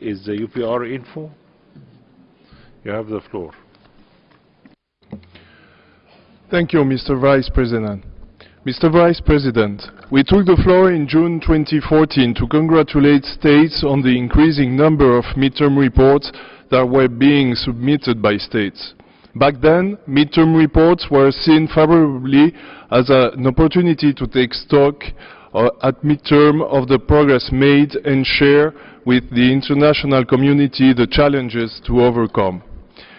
is the UPR info. You have the floor. Thank you, Mr. Vice President. Mr. Vice President, we took the floor in June 2014 to congratulate states on the increasing number of midterm reports that were being submitted by states. Back then, midterm reports were seen favorably as an opportunity to take stock at midterm of the progress made and share with the international community the challenges to overcome.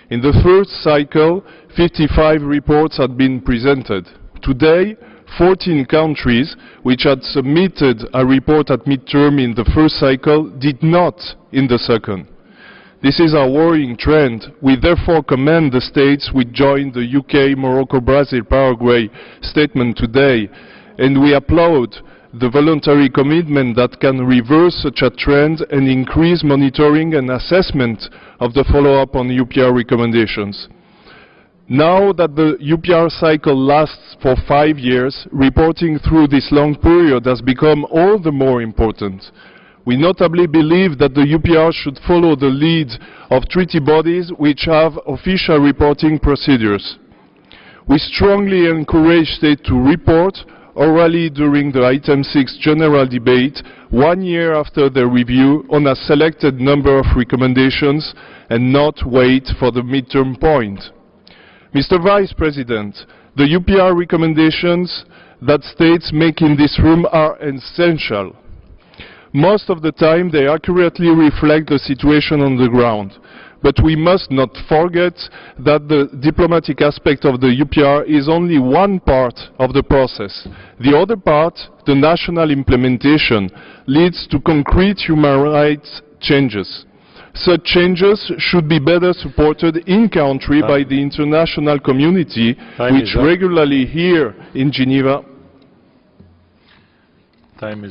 In the first cycle, 55 reports had been presented. Today, 14 countries which had submitted a report at midterm in the first cycle did not in the second. This is a worrying trend. We therefore commend the states which joined the UK, Morocco, Brazil, Paraguay statement today, and we applaud the voluntary commitment that can reverse such a trend and increase monitoring and assessment of the follow-up on UPR recommendations. Now that the UPR cycle lasts for five years, reporting through this long period has become all the more important. We notably believe that the UPR should follow the lead of treaty bodies which have official reporting procedures. We strongly encourage states to report orally during the item 6 general debate one year after the review on a selected number of recommendations and not wait for the midterm point. Mr. Vice President, the UPR recommendations that states make in this room are essential. Most of the time they accurately reflect the situation on the ground. But we must not forget that the diplomatic aspect of the UPR is only one part of the process. The other part, the national implementation, leads to concrete human rights changes. Such changes should be better supported in country by the international community, which regularly here in Geneva Time is